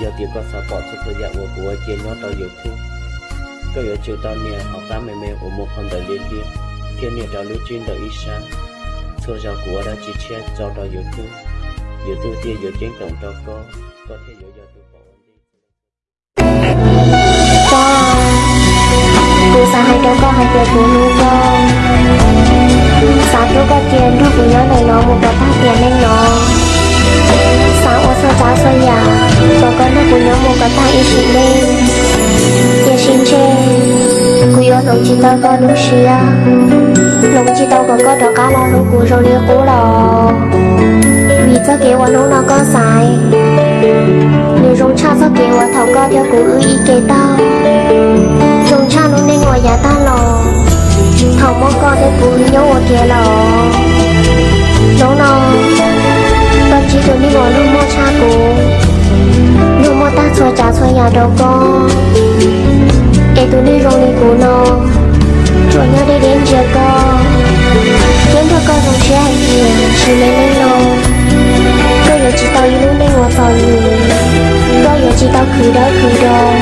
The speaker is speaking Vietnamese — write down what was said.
giờ thì có sao bỏ cho thời gian của của chia nhỏ tao dự thương có giờ chiều tao nè học tám mẹ mẹ của một phần đời liên liên thiên nè tao lưu chuyên đời ít sáng thôi giờ của đã chỉ che cho tao dự thương dự tôi tia dự chiến tổng cho có có thể dự giờ tôi bỏ đi. Cô sao hay cho con hay tiền cô luôn Cô nhớ tao lúc xìa Lúc chỉ tao có có cá lo lúc rồi liêu cố lò Vì cho kế nó có sai nếu rong cha cho kế qua có theo ư ý kế ta, rong cha nó nên ngoài nhà ta lò thầu mong con theo của nhớ lò nó nó ta chỉ được đi ngồi lúc mua cha của lúc mua ta xóa trả xóa nhà đâu con có giờ